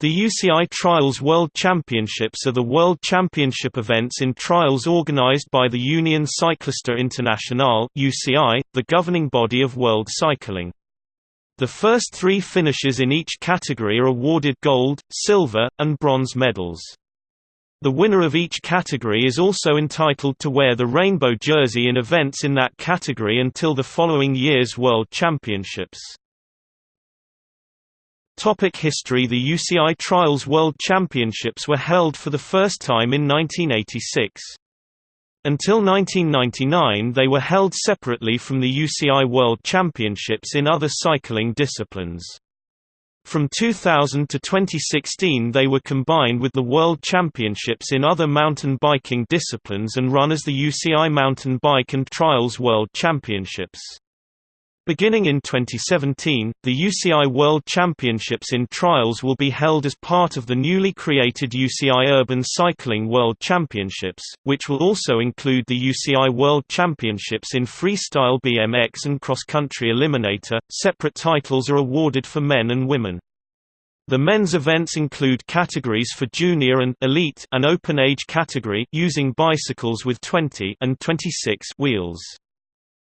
The UCI Trials World Championships are the world championship events in trials organized by the Union Cycliste Internationale (UCI), the governing body of world cycling. The first three finishers in each category are awarded gold, silver, and bronze medals. The winner of each category is also entitled to wear the rainbow jersey in events in that category until the following year's World Championships. Topic history The UCI Trials World Championships were held for the first time in 1986. Until 1999 they were held separately from the UCI World Championships in other cycling disciplines. From 2000 to 2016 they were combined with the World Championships in other mountain biking disciplines and run as the UCI Mountain Bike and Trials World Championships. Beginning in 2017, the UCI World Championships in Trials will be held as part of the newly created UCI Urban Cycling World Championships, which will also include the UCI World Championships in Freestyle BMX and Cross Country Eliminator. Separate titles are awarded for men and women. The men's events include categories for junior and elite an open age category using bicycles with 20 and 26 wheels.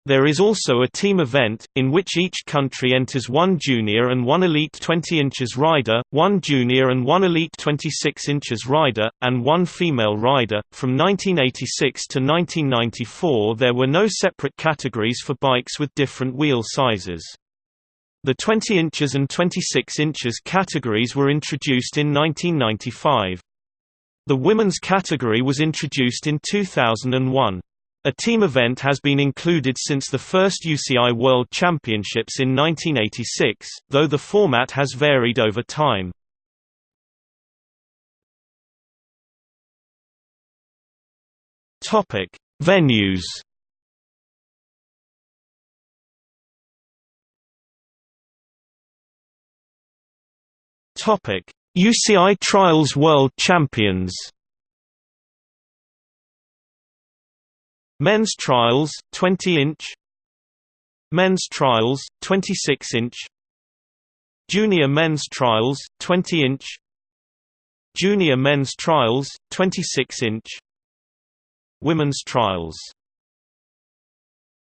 There is also a team event, in which each country enters one junior and one elite 20 inches rider, one junior and one elite 26 inches rider, and one female rider. From 1986 to 1994 there were no separate categories for bikes with different wheel sizes. The 20 inches and 26 inches categories were introduced in 1995. The women's category was introduced in 2001. A team event has been included since the first UCI World Championships in 1986, though the format has varied over time. Topic: Venues. Topic: UCI Trials World Champions. Men's trials 20 inch. Men's trials 26 inch. Junior men's trials 20 inch. Junior men's trials 26 inch. Women's trials